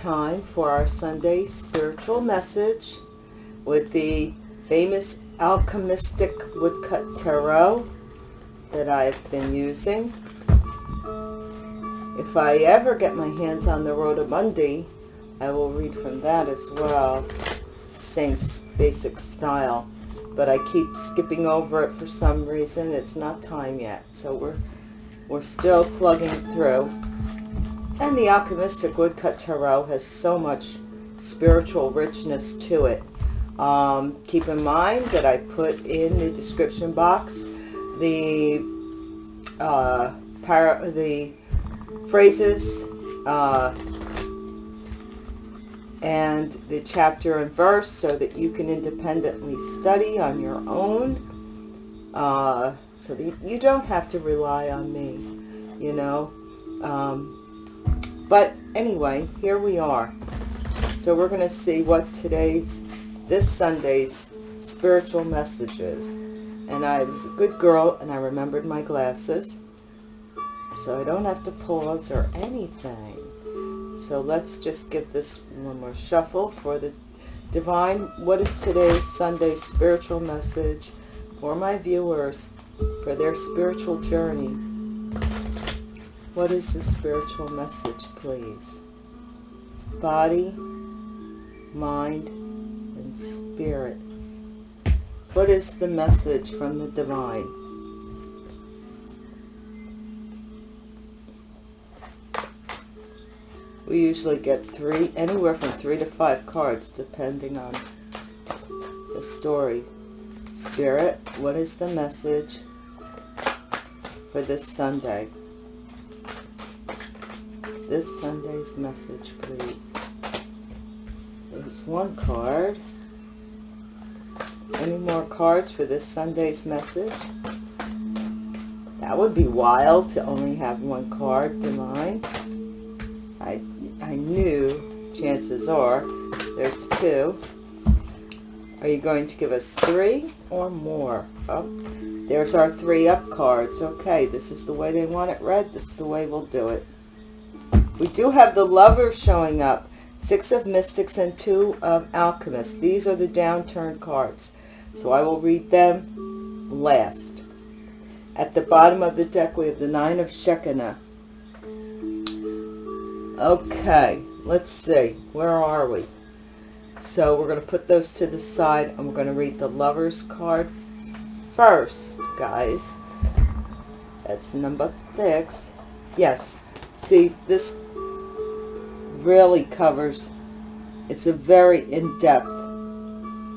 time for our Sunday spiritual message with the famous alchemistic woodcut tarot that I've been using. If I ever get my hands on the Rodomundi, I will read from that as well. Same basic style. But I keep skipping over it for some reason. It's not time yet. So we're we're still plugging through. And the Alchemistic Woodcut Tarot has so much spiritual richness to it. Um, keep in mind that I put in the description box the uh, the phrases uh, and the chapter and verse so that you can independently study on your own uh, so that you don't have to rely on me you know um, but anyway here we are. So we're going to see what today's this Sunday's spiritual message is. And I was a good girl and I remembered my glasses. So I don't have to pause or anything. So let's just give this one more shuffle for the divine. What is today's Sunday spiritual message for my viewers for their spiritual journey what is the spiritual message please? Body mind and spirit. What is the message from the divine? We usually get three anywhere from three to five cards depending on the story. Spirit what is the message for this sunday this sunday's message please there's one card any more cards for this sunday's message that would be wild to only have one card divine I I knew, chances are, there's two. Are you going to give us three or more? Oh, there's our three up cards. Okay, this is the way they want it read. This is the way we'll do it. We do have the lovers showing up. Six of mystics and two of alchemists. These are the downturn cards. So I will read them last. At the bottom of the deck, we have the nine of Shekinah. Okay, let's see. Where are we? So we're going to put those to the side and we're going to read the Lover's card first, guys. That's number six. Yes, see, this really covers, it's a very in-depth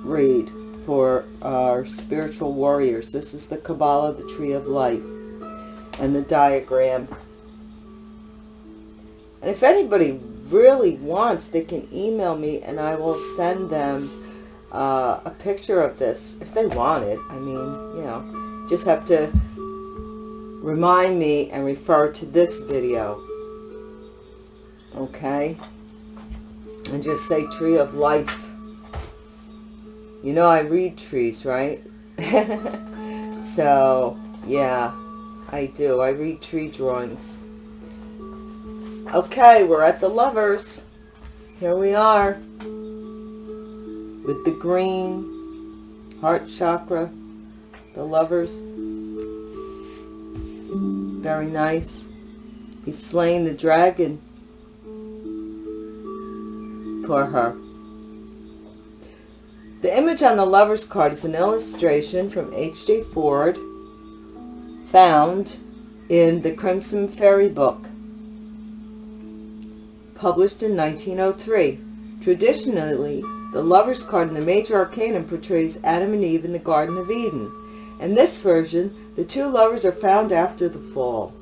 read for our spiritual warriors. This is the Kabbalah, the Tree of Life, and the diagram and if anybody really wants, they can email me and I will send them uh, a picture of this if they want it. I mean, you know, just have to remind me and refer to this video. Okay? And just say tree of life. You know I read trees, right? so, yeah, I do. I read tree drawings. Okay, we're at the lovers. Here we are. With the green heart chakra. The lovers. Very nice. He's slaying the dragon for her. The image on the lover's card is an illustration from H.J. Ford found in the Crimson Fairy book published in 1903. Traditionally, the Lover's card in the Major Arcanum portrays Adam and Eve in the Garden of Eden. In this version, the two lovers are found after the fall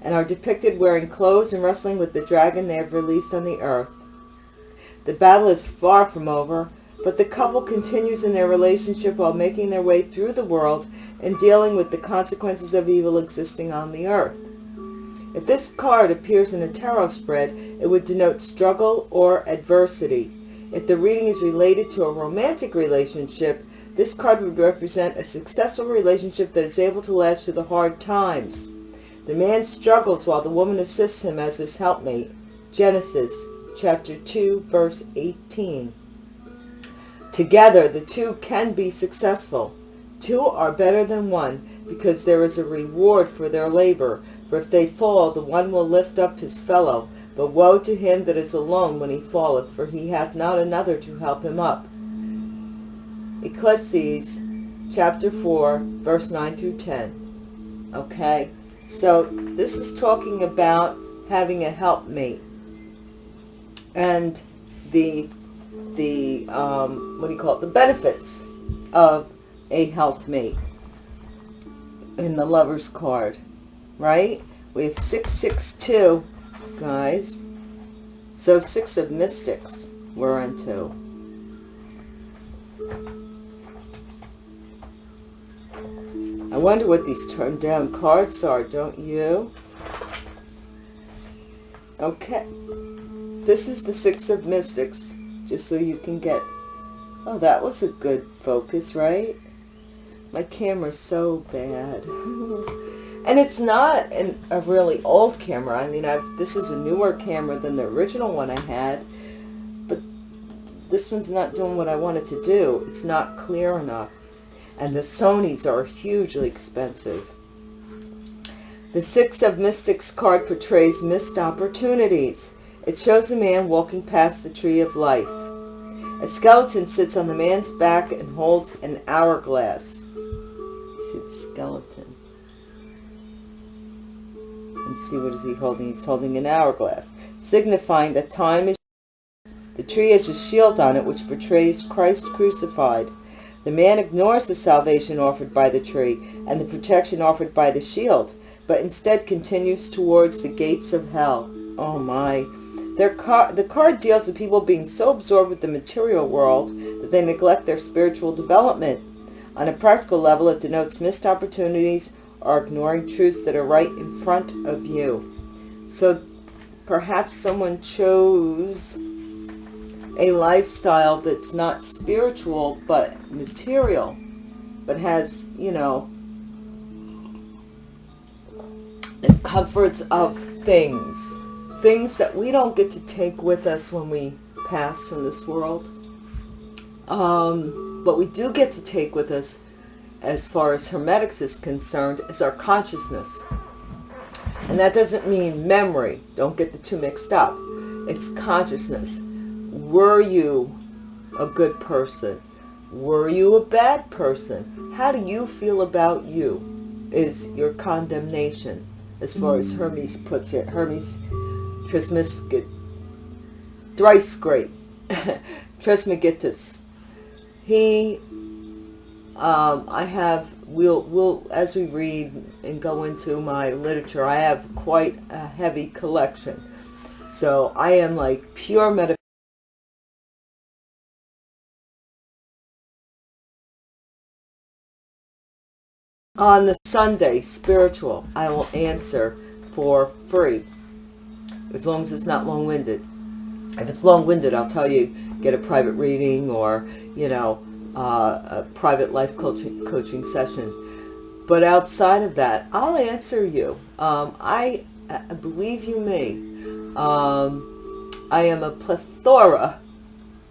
and are depicted wearing clothes and wrestling with the dragon they have released on the earth. The battle is far from over, but the couple continues in their relationship while making their way through the world and dealing with the consequences of evil existing on the earth. If this card appears in a tarot spread, it would denote struggle or adversity. If the reading is related to a romantic relationship, this card would represent a successful relationship that is able to last through the hard times. The man struggles while the woman assists him as his helpmate. Genesis chapter 2, verse 18. Together, the two can be successful. Two are better than one, because there is a reward for their labor. For if they fall, the one will lift up his fellow. But woe to him that is alone when he falleth, for he hath not another to help him up. Ecclesiastes chapter 4, verse 9 through 10. Okay, so this is talking about having a helpmate. And the, the um, what do you call it, the benefits of a health mate in the lover's card, right? We have 662, guys. So six of mystics we're into. I wonder what these turned down cards are, don't you? Okay. This is the Six of Mystics, just so you can get... Oh, that was a good focus, right? My camera's so bad. and it's not an, a really old camera. I mean, I've, this is a newer camera than the original one I had. But this one's not doing what I wanted to do. It's not clear enough and the Sonys are hugely expensive. The Six of Mystics card portrays missed opportunities. It shows a man walking past the tree of life. A skeleton sits on the man's back and holds an hourglass. See the skeleton. And see what is he holding? He's holding an hourglass, signifying that time is... The tree has a shield on it which portrays Christ crucified. The man ignores the salvation offered by the tree and the protection offered by the shield, but instead continues towards the gates of hell. Oh my. Their car the card deals with people being so absorbed with the material world that they neglect their spiritual development. On a practical level, it denotes missed opportunities or ignoring truths that are right in front of you. So perhaps someone chose a lifestyle that's not spiritual but material, but has, you know, the comforts of things. Things that we don't get to take with us when we pass from this world. Um, but we do get to take with us, as far as Hermetics is concerned, is our consciousness. And that doesn't mean memory. Don't get the two mixed up. It's consciousness were you a good person? Were you a bad person? How do you feel about you is your condemnation, as far as Hermes puts it. Hermes Trismegistus, thrice great, Trismegistus. He, um, I have, we'll, we'll, as we read and go into my literature, I have quite a heavy collection. So I am like pure metaphysics on the Sunday spiritual I will answer for free as long as it's not long-winded if it's long-winded I'll tell you get a private reading or you know uh, a private life coaching coaching session but outside of that I'll answer you um, I, I, believe you me um, I am a plethora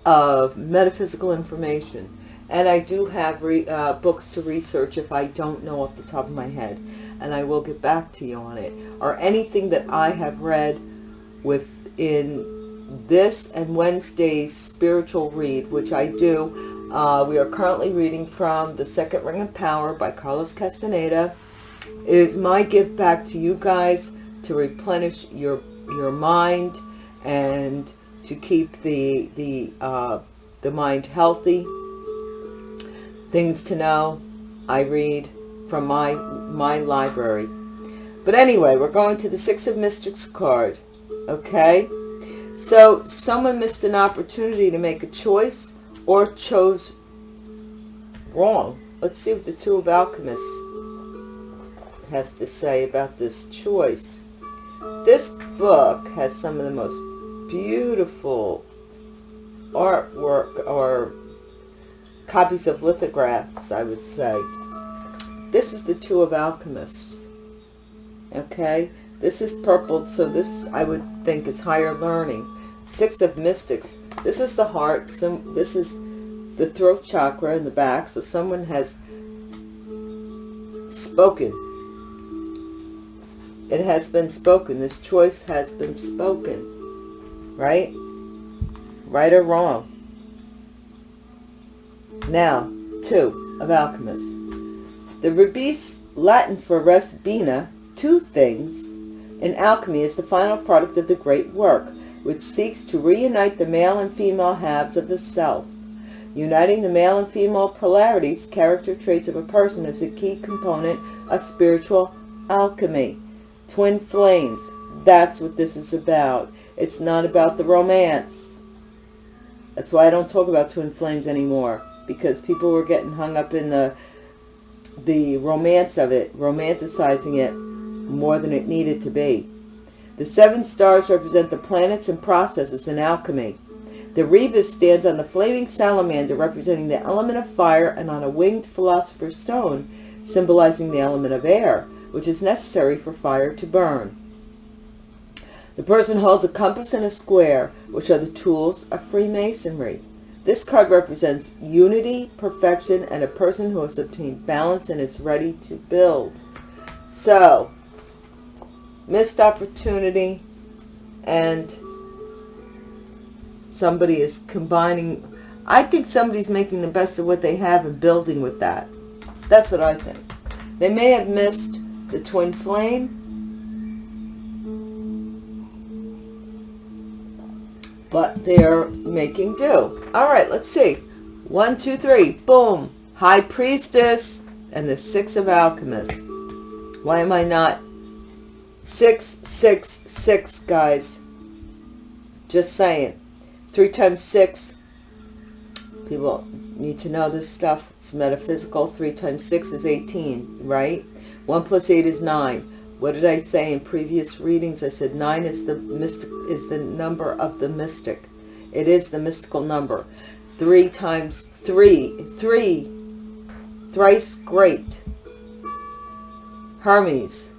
of metaphysical information and I do have re, uh, books to research if I don't know off the top of my head. And I will get back to you on it. Or anything that I have read within this and Wednesday's spiritual read, which I do. Uh, we are currently reading from The Second Ring of Power by Carlos Castaneda. It is my gift back to you guys to replenish your your mind and to keep the the uh, the mind healthy things to know I read from my my library but anyway we're going to the six of mystics card okay so someone missed an opportunity to make a choice or chose wrong let's see what the two of alchemists has to say about this choice this book has some of the most beautiful artwork or copies of lithographs, I would say. This is the Two of Alchemists. Okay, this is purple, so this I would think is higher learning. Six of Mystics. This is the heart. Some, this is the throat chakra in the back. So someone has spoken. It has been spoken. This choice has been spoken. Right? Right or wrong. Now, two of alchemists. The rebis, Latin for res bina, two things, in alchemy is the final product of the great work, which seeks to reunite the male and female halves of the self. Uniting the male and female polarities, character traits of a person is a key component of spiritual alchemy. Twin flames, that's what this is about. It's not about the romance. That's why I don't talk about twin flames anymore, because people were getting hung up in the the romance of it, romanticizing it more than it needed to be. The seven stars represent the planets and processes in alchemy. The rebis stands on the flaming salamander representing the element of fire and on a winged philosopher's stone symbolizing the element of air, which is necessary for fire to burn. The person holds a compass and a square, which are the tools of Freemasonry. This card represents unity, perfection, and a person who has obtained balance and is ready to build. So, missed opportunity and somebody is combining. I think somebody's making the best of what they have and building with that. That's what I think. They may have missed the twin flame, but they're making do. All right, let's see. One, two, three. Boom. High Priestess and the Six of Alchemists. Why am I not? Six, six, six, guys. Just saying. Three times six. People need to know this stuff. It's metaphysical. Three times six is 18, right? One plus eight is nine. What did I say in previous readings? I said nine is the mystic is the number of the mystic. It is the mystical number. Three times three, three, thrice great. Hermes.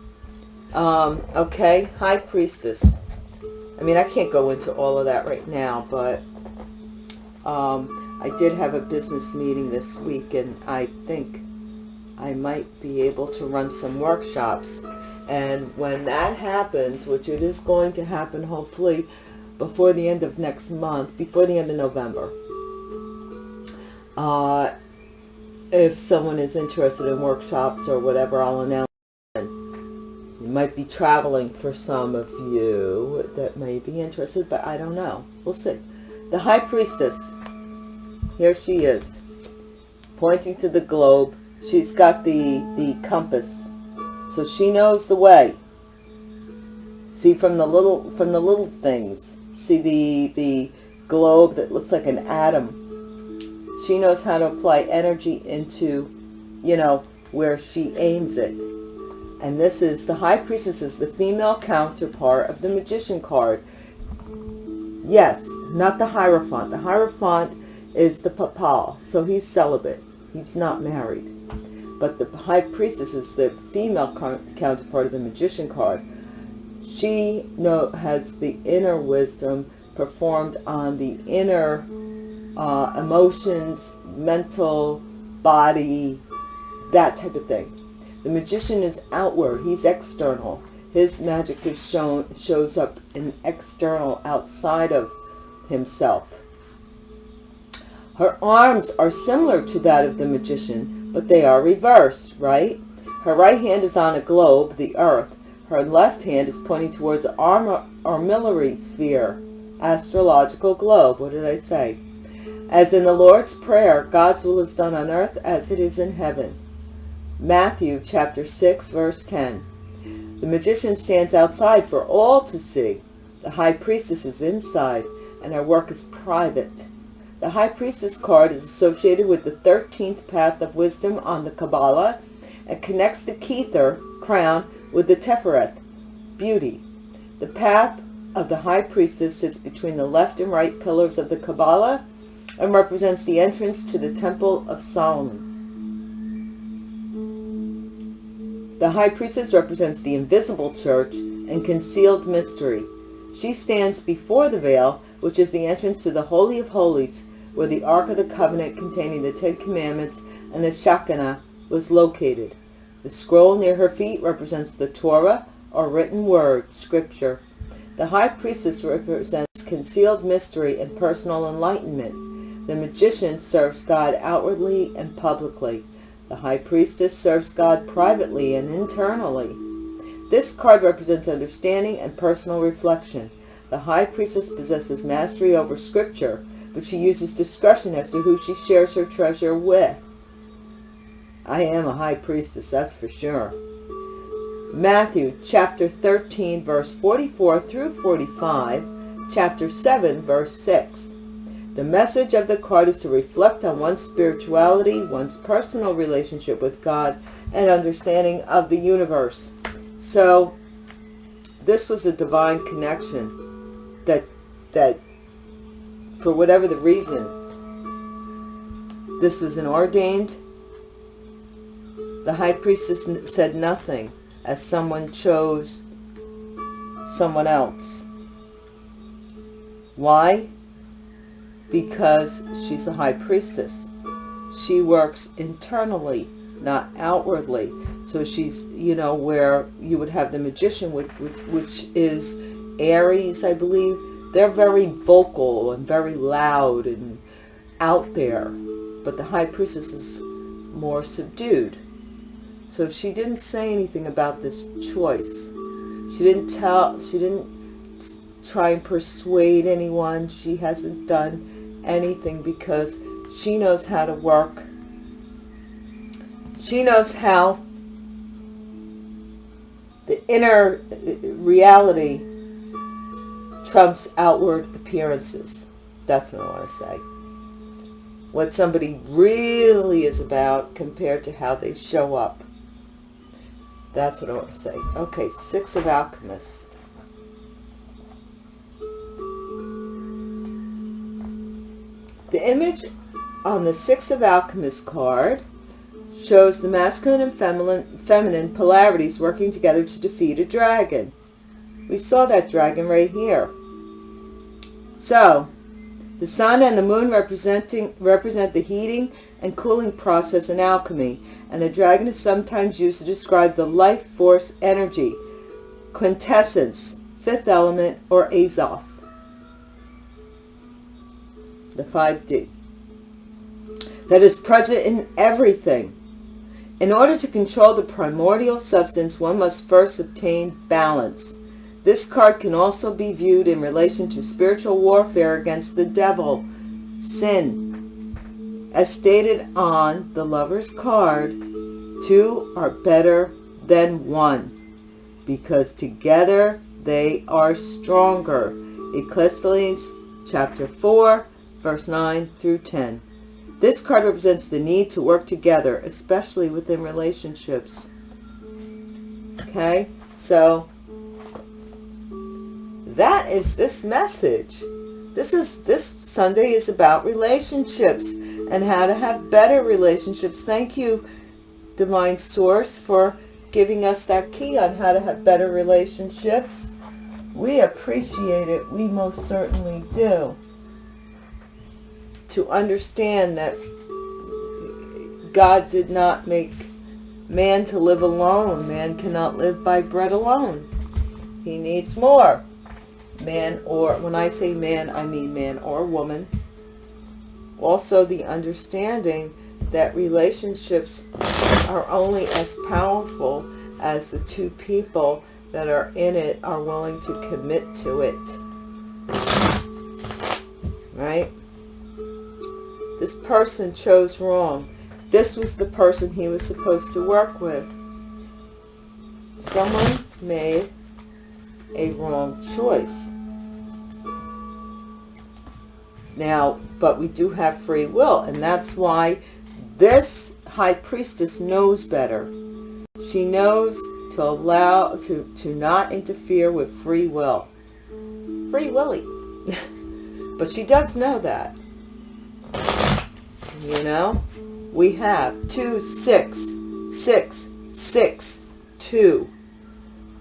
Um, okay, High Priestess. I mean, I can't go into all of that right now, but um, I did have a business meeting this week, and I think I might be able to run some workshops and when that happens, which it is going to happen hopefully before the end of next month, before the end of November, uh, if someone is interested in workshops or whatever, I'll announce might be traveling for some of you that may be interested, but I don't know. We'll see. The High Priestess. Here she is. Pointing to the globe. She's got the, the compass so she knows the way. See from the little from the little things. See the the globe that looks like an atom. She knows how to apply energy into, you know, where she aims it. And this is the High Priestess is the female counterpart of the Magician card. Yes, not the Hierophant. The Hierophant is the Papal, so he's celibate. He's not married but the high priestess is the female counterpart of the magician card. She has the inner wisdom performed on the inner uh, emotions, mental, body, that type of thing. The magician is outward. He's external. His magic is shown shows up in external, outside of himself. Her arms are similar to that of the magician, but they are reversed, right? Her right hand is on a globe, the earth. Her left hand is pointing towards an armillary sphere, astrological globe. What did I say? As in the Lord's Prayer, God's will is done on earth as it is in heaven. Matthew chapter 6, verse 10. The magician stands outside for all to see. The high priestess is inside, and her work is private. The High Priestess card is associated with the 13th path of wisdom on the Kabbalah and connects the Kether crown with the Tiphareth, beauty. The path of the High Priestess sits between the left and right pillars of the Kabbalah and represents the entrance to the Temple of Solomon. The High Priestess represents the invisible church and concealed mystery. She stands before the veil which is the entrance to the Holy of Holies, where the Ark of the Covenant containing the Ten Commandments and the Shekinah was located. The scroll near her feet represents the Torah, or written word, scripture. The high priestess represents concealed mystery and personal enlightenment. The magician serves God outwardly and publicly. The high priestess serves God privately and internally. This card represents understanding and personal reflection. The high priestess possesses mastery over scripture, but she uses discretion as to who she shares her treasure with. I am a high priestess, that's for sure. Matthew chapter 13, verse 44 through 45, chapter 7, verse 6. The message of the card is to reflect on one's spirituality, one's personal relationship with God, and understanding of the universe. So, this was a divine connection that, that for whatever the reason, this was an ordained. The high priestess said nothing as someone chose someone else. Why? Because she's a high priestess. She works internally, not outwardly. So she's, you know, where you would have the magician, which, which, which is Aries, I believe. They're very vocal and very loud and out there. But the high priestess is more subdued. So she didn't say anything about this choice. She didn't tell, she didn't try and persuade anyone. She hasn't done anything because she knows how to work. She knows how the inner uh, reality trumps outward appearances. That's what I want to say. What somebody really is about compared to how they show up. That's what I want to say. Okay, Six of Alchemists. The image on the Six of Alchemists card shows the masculine and feminine, feminine polarities working together to defeat a dragon. We saw that dragon right here. So, the sun and the moon representing represent the heating and cooling process in alchemy, and the dragon is sometimes used to describe the life force energy, quintessence, fifth element, or Azoth. The 5D. That is present in everything. In order to control the primordial substance, one must first obtain balance. This card can also be viewed in relation to spiritual warfare against the devil, sin. As stated on the lover's card, two are better than one because together they are stronger. Ecclesiastes chapter 4, verse 9 through 10. This card represents the need to work together, especially within relationships. Okay, so that is this message. This is this Sunday is about relationships and how to have better relationships. Thank you, Divine Source, for giving us that key on how to have better relationships. We appreciate it. We most certainly do. To understand that God did not make man to live alone. Man cannot live by bread alone. He needs more man or, when I say man, I mean man or woman. Also the understanding that relationships are only as powerful as the two people that are in it are willing to commit to it. Right? This person chose wrong. This was the person he was supposed to work with. Someone made a wrong choice. Now, but we do have free will, and that's why this high priestess knows better. She knows to allow, to, to not interfere with free will. Free willy. but she does know that. You know? We have two, six, six, six, two.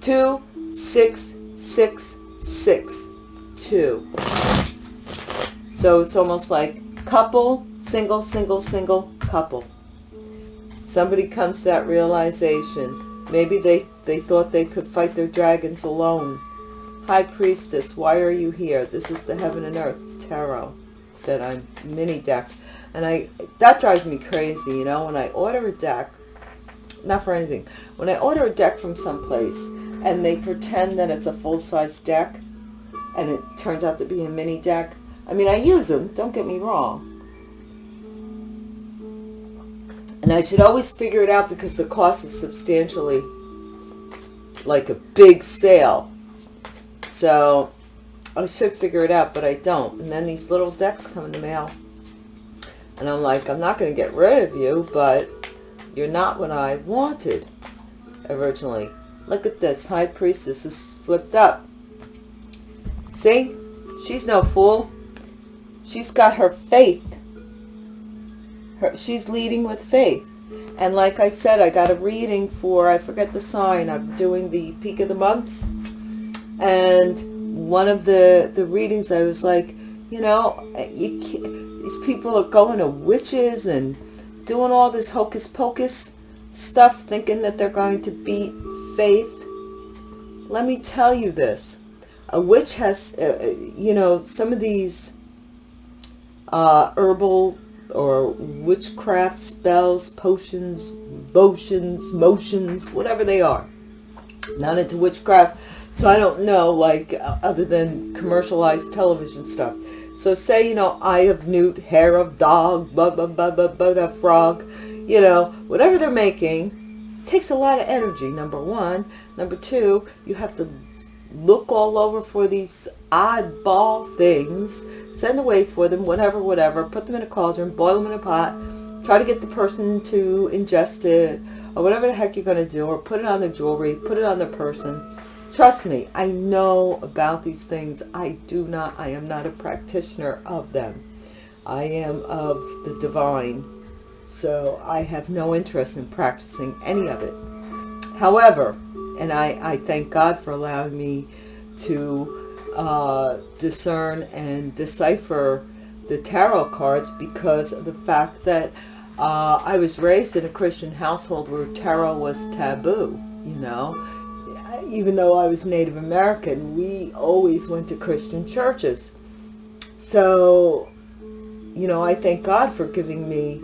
Two, six, six, six, two. So it's almost like couple, single, single, single, couple. Somebody comes to that realization. Maybe they, they thought they could fight their dragons alone. High Priestess, why are you here? This is the Heaven and Earth Tarot that I'm mini deck. And I that drives me crazy, you know, when I order a deck, not for anything, when I order a deck from someplace and they pretend that it's a full-size deck and it turns out to be a mini deck. I mean, I use them, don't get me wrong. And I should always figure it out because the cost is substantially like a big sale. So I should figure it out, but I don't. And then these little decks come in the mail. And I'm like, I'm not going to get rid of you, but you're not what I wanted originally. Look at this. High Priestess is flipped up. See? She's no fool. She's got her faith. Her, she's leading with faith. And like I said, I got a reading for, I forget the sign, I'm doing the peak of the months. And one of the, the readings, I was like, you know, you these people are going to witches and doing all this hocus pocus stuff, thinking that they're going to beat faith. Let me tell you this. A witch has, uh, uh you know, some of these uh, herbal or witchcraft spells, potions, potions, motions, whatever they are. Not into witchcraft, so I don't know, like, uh, other than commercialized television stuff. So say, you know, eye of newt, hair of dog, blah, blah, blah, blah, blah, frog, you know, whatever they're making, takes a lot of energy, number one. Number two, you have to look all over for these oddball things, send away for them, whatever, whatever, put them in a cauldron, boil them in a pot, try to get the person to ingest it, or whatever the heck you're going to do, or put it on the jewelry, put it on the person. Trust me, I know about these things. I do not, I am not a practitioner of them. I am of the divine. So I have no interest in practicing any of it. However, and I, I thank God for allowing me to uh, discern and decipher the tarot cards because of the fact that uh, I was raised in a Christian household where tarot was taboo, you know. Even though I was Native American, we always went to Christian churches. So, you know, I thank God for giving me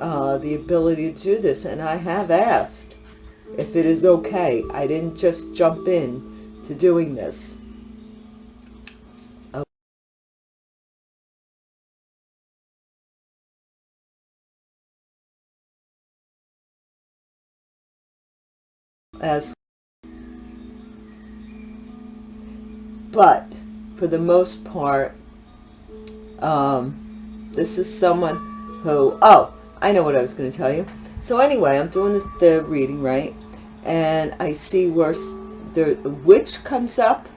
uh, the ability to do this. And I have asked if it is okay. I didn't just jump in to doing this. As but for the most part, um, this is someone who, oh, I know what I was going to tell you. So anyway, I'm doing the reading, right? And I see where the witch comes up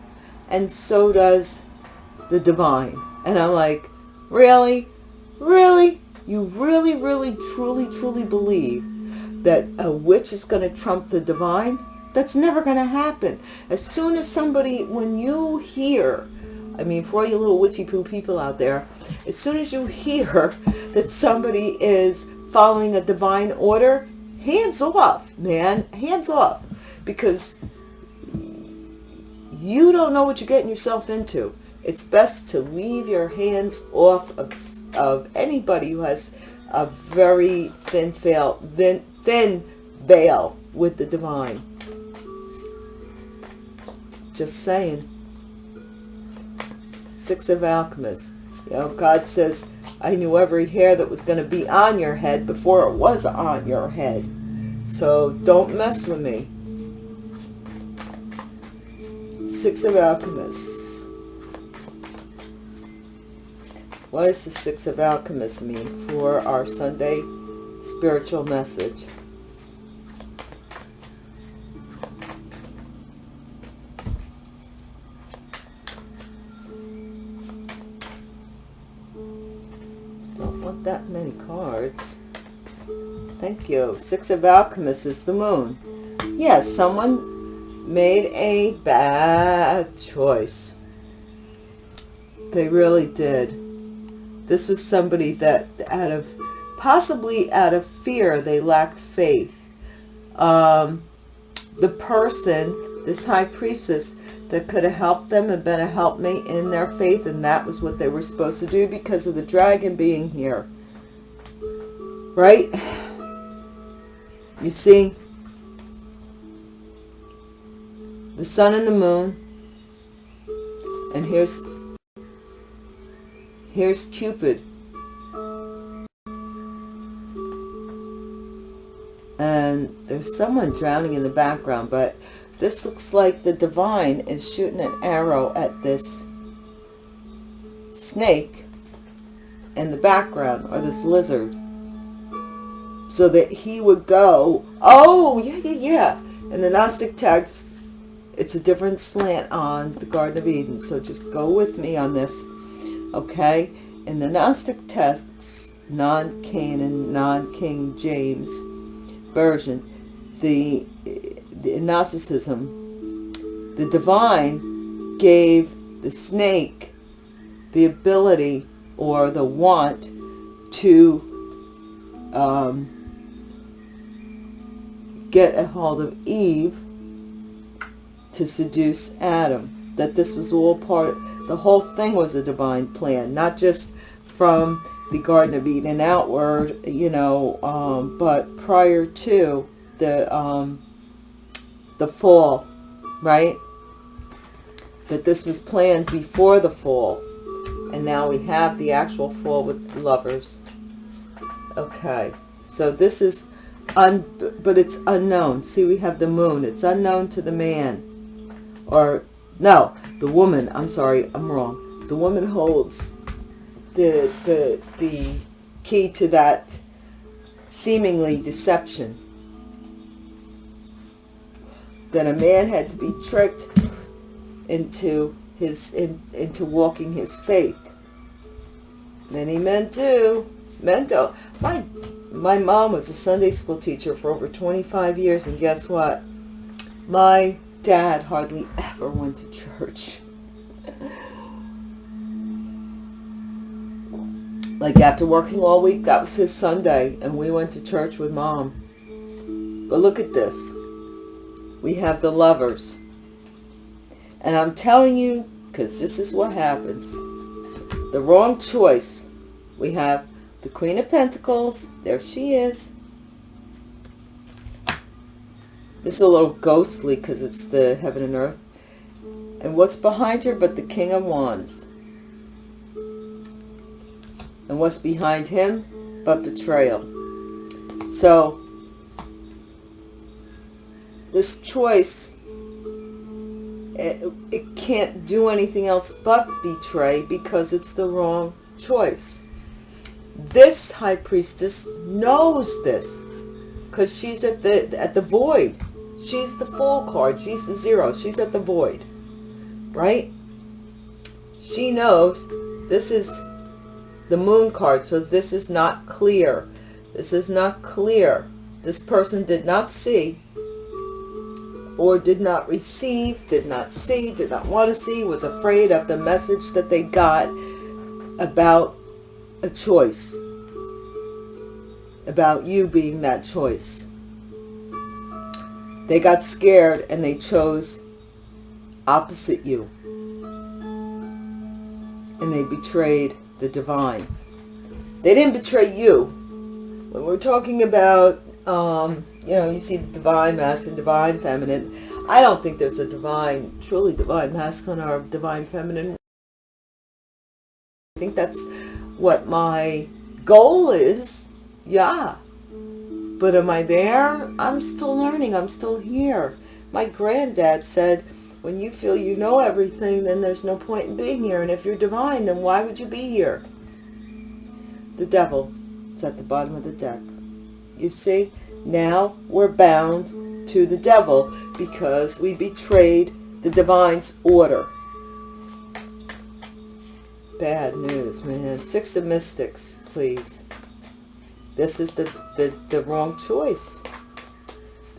and so does the divine. And I'm like, really? Really? You really, really, truly, truly believe that a witch is going to trump the divine? That's never going to happen. As soon as somebody, when you hear, I mean, for all you little witchy poo people out there, as soon as you hear that somebody is following a divine order, hands off, man, hands off. Because you don't know what you're getting yourself into. It's best to leave your hands off of, of anybody who has a very thin thin, thin veil with the divine. Just saying. Six of Alchemists. You know, God says, I knew every hair that was going to be on your head before it was on your head. So don't mess with me. Six of Alchemists. What does the Six of Alchemists mean for our Sunday spiritual message? That many cards. Thank you. Six of Alchemists is the moon. Yes, someone made a bad choice. They really did. This was somebody that out of, possibly out of fear, they lacked faith. Um, the person, this high priestess, that could have helped them and been a helpmate in their faith, and that was what they were supposed to do because of the dragon being here. Right? You see? The sun and the moon. And here's here's Cupid. And there's someone drowning in the background, but this looks like the divine is shooting an arrow at this snake in the background, or this lizard. So that he would go, oh, yeah, yeah, yeah. And the Gnostic text, it's a different slant on the Garden of Eden. So just go with me on this, okay? In the Gnostic texts, non-canon, non-King James version, the the Gnosticism, the divine gave the snake the ability or the want to um, get a hold of Eve to seduce Adam. That this was all part, the whole thing was a divine plan, not just from the Garden of Eden outward, you know, um, but prior to the um, the fall, right? That this was planned before the fall. And now we have the actual fall with lovers. Okay. So this is, un but it's unknown. See, we have the moon. It's unknown to the man. Or, no, the woman. I'm sorry, I'm wrong. The woman holds the, the, the key to that seemingly deception that a man had to be tricked into his in, into walking his faith. Many men do. Men. My my mom was a Sunday school teacher for over 25 years, and guess what? My dad hardly ever went to church. like after working all week, that was his Sunday, and we went to church with mom. But look at this we have the lovers. And I'm telling you, because this is what happens. The wrong choice. We have the Queen of Pentacles. There she is. This is a little ghostly because it's the heaven and earth. And what's behind her but the King of Wands? And what's behind him but betrayal? So, this choice, it, it can't do anything else but betray because it's the wrong choice. This high priestess knows this because she's at the at the void. She's the full card. She's the zero. She's at the void, right? She knows this is the moon card, so this is not clear. This is not clear. This person did not see or did not receive, did not see, did not want to see, was afraid of the message that they got about a choice, about you being that choice. They got scared and they chose opposite you. And they betrayed the divine. They didn't betray you. When we're talking about um, you know, you see the divine masculine, divine feminine. I don't think there's a divine, truly divine masculine or divine feminine. I think that's what my goal is. Yeah. But am I there? I'm still learning. I'm still here. My granddad said, when you feel you know everything, then there's no point in being here. And if you're divine, then why would you be here? The devil is at the bottom of the deck. You see, now we're bound to the devil because we betrayed the divine's order. Bad news, man. Six of Mystics, please. This is the, the, the wrong choice.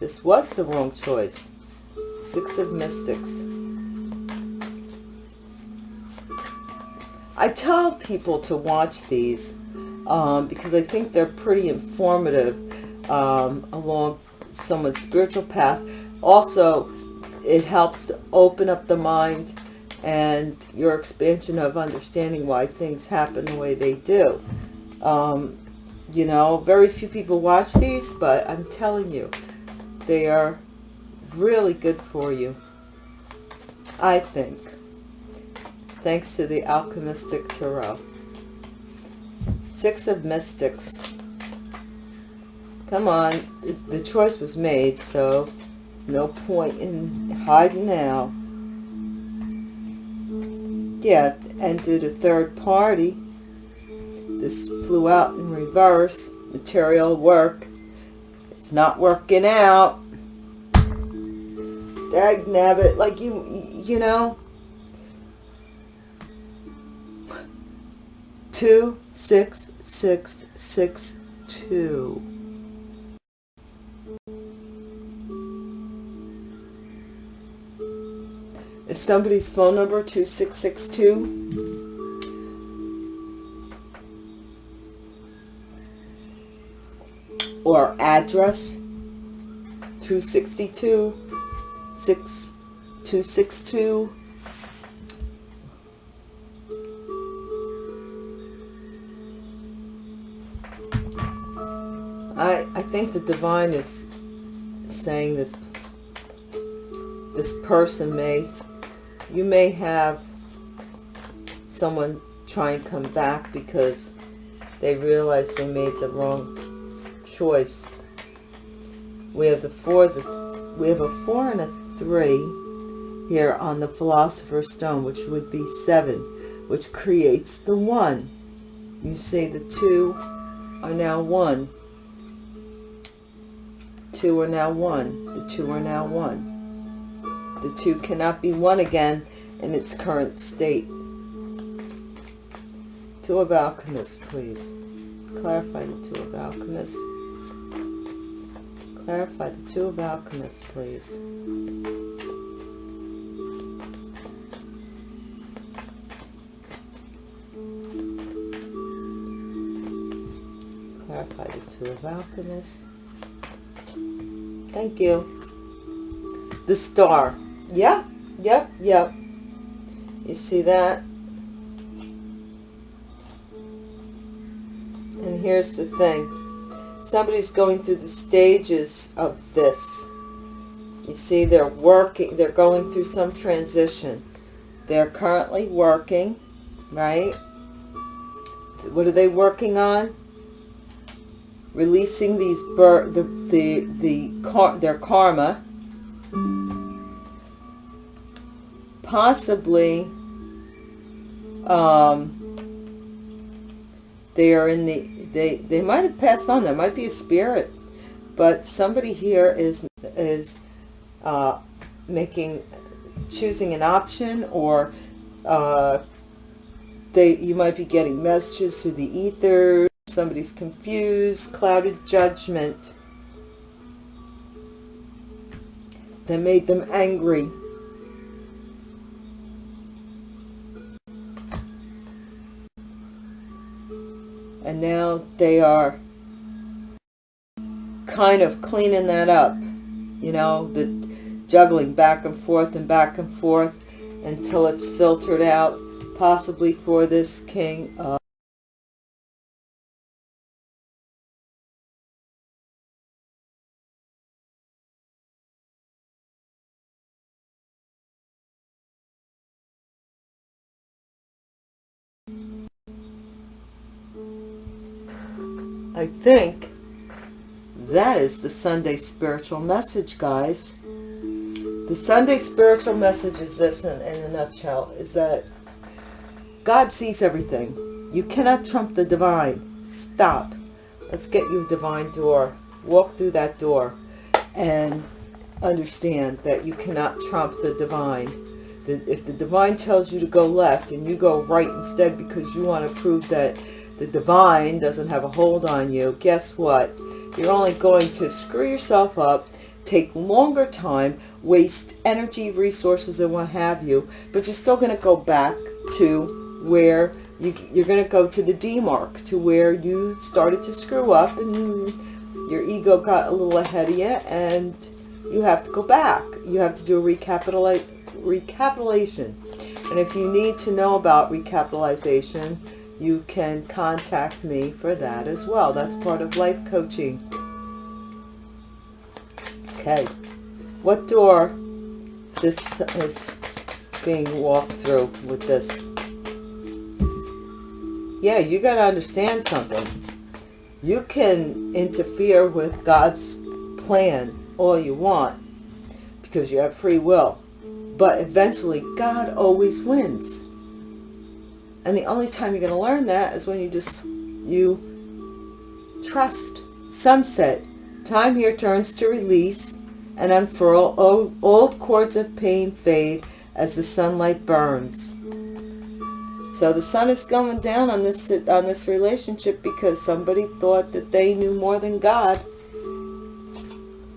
This was the wrong choice. Six of Mystics. I tell people to watch these um, because I think they're pretty informative um, along someone's spiritual path. Also, it helps to open up the mind and your expansion of understanding why things happen the way they do. Um, you know, very few people watch these, but I'm telling you, they are really good for you. I think. Thanks to the Alchemistic Tarot. Six of Mystics. Come on. The choice was made, so there's no point in hiding now. Yeah, entered a third party. This flew out in reverse. Material work. It's not working out. Dag nabbit. Like you, you know. Two, six, six, six, two. Is somebody's phone number 2662? or address 262 6262 I, I think the divine is saying that this person may, you may have someone try and come back because they realize they made the wrong choice. We have the four, the, we have a four and a three here on the Philosopher's Stone, which would be seven, which creates the one. You see the two are now one. Two are now one. The two are now one. The two cannot be one again in its current state. Two of Alchemists, please. Clarify the Two of Alchemists. Clarify the Two of Alchemists, please. Clarify the Two of Alchemists. Thank you. The star. Yep, yep, yep. You see that? And here's the thing somebody's going through the stages of this. You see, they're working, they're going through some transition. They're currently working, right? What are they working on? Releasing these bur the the the car their karma. Possibly um they are in the they they might have passed on there might be a spirit but somebody here is is uh, making choosing an option or uh, they you might be getting messages through the ether somebody's confused clouded judgment that made them angry and now they are kind of cleaning that up you know the juggling back and forth and back and forth until it's filtered out possibly for this king uh, I think that is the Sunday spiritual message, guys. The Sunday spiritual message is this in, in a nutshell, is that God sees everything. You cannot trump the divine. Stop. Let's get you a divine door. Walk through that door and understand that you cannot trump the divine. If the divine tells you to go left and you go right instead because you want to prove that the divine doesn't have a hold on you, guess what? You're only going to screw yourself up, take longer time, waste energy, resources, and what have you, but you're still going to go back to where You, you're going to go to the D mark, to where you started to screw up and your ego got a little ahead of you and you have to go back. You have to do a recapitulate, recapitulation. And if you need to know about recapitalization, you can contact me for that as well. That's part of life coaching. Okay. What door this is being walked through with this? Yeah, you got to understand something. You can interfere with God's plan all you want because you have free will. But eventually, God always wins. And the only time you're going to learn that is when you just, you trust. Sunset. Time here turns to release and unfurl. Old, old cords of pain fade as the sunlight burns. So the sun is going down on this on this relationship because somebody thought that they knew more than God.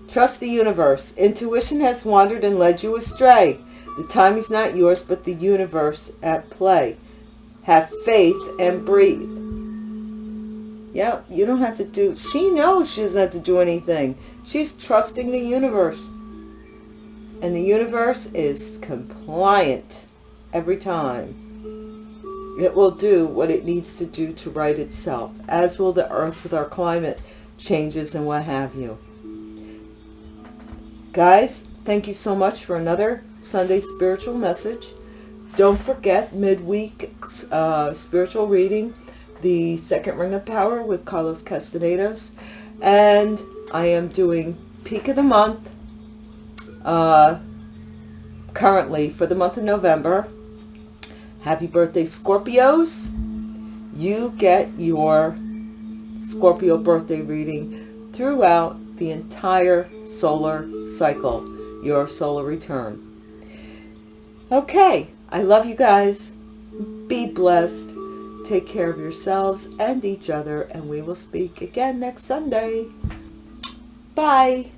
Trust the universe. Intuition has wandered and led you astray. The time is not yours, but the universe at play. Have faith and breathe. Yep, you don't have to do... She knows she doesn't have to do anything. She's trusting the universe. And the universe is compliant every time. It will do what it needs to do to right itself, as will the earth with our climate changes and what have you. Guys, thank you so much for another Sunday spiritual message. Don't forget midweek uh, spiritual reading, the second ring of power with Carlos Castanedos. And I am doing peak of the month uh, currently for the month of November. Happy birthday, Scorpios. You get your Scorpio birthday reading throughout the entire solar cycle, your solar return. Okay, I love you guys. Be blessed. Take care of yourselves and each other, and we will speak again next Sunday. Bye.